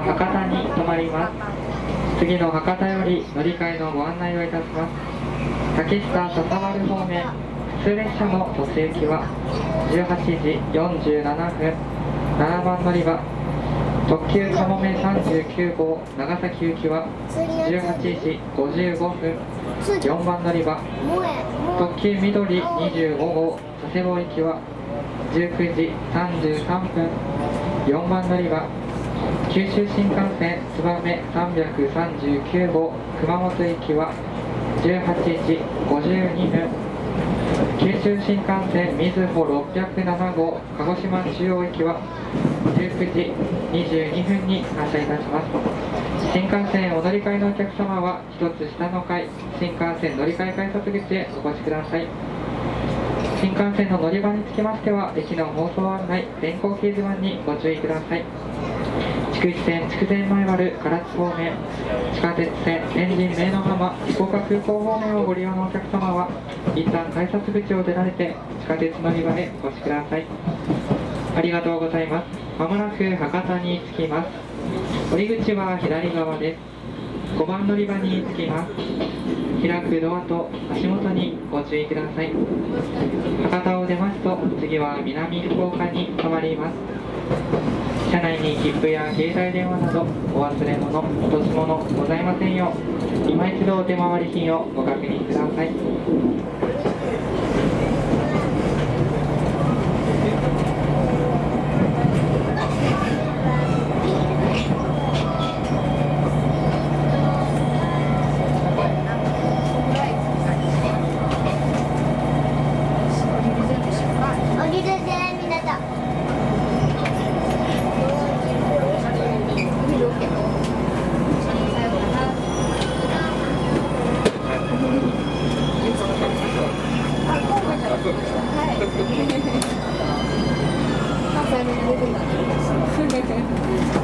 博多に泊まります。次の博多より乗り換えのご案内をいたします。竹下笹丸方面普通列車の途中行きは18時47分。7番乗り場特急かもめ39号長崎行きは18時55分。4番乗り場特急緑25号佐世保行きは19時33分。4番乗り場九州新幹線つばめ339号熊本行きは18時52分。九州新幹線みずほ607号鹿児島中央行きは19時22分に発車いたします。新幹線お乗り換えのお客様は一つ下の階新幹線乗り換え改札口へお越しください。新幹線の乗り場につきましては駅の放送案内電光掲示板にご注意ください。筑肥線筑前前丸唐津方面地下鉄線天神明の浜福岡空港方面をご利用のお客様は一旦改札口を出られて地下鉄乗り場へお越しください。ありがとうございます。まもなく博多に着きます。降り口は左側です。5番乗り場に着きます。開くドアと足元にご注意ください。博多を出ますと次は南福岡に変わります。車内に切符や携帯電話などお忘れ物落とし物ございませんよう今一度お手回り品をご確認ください。はい。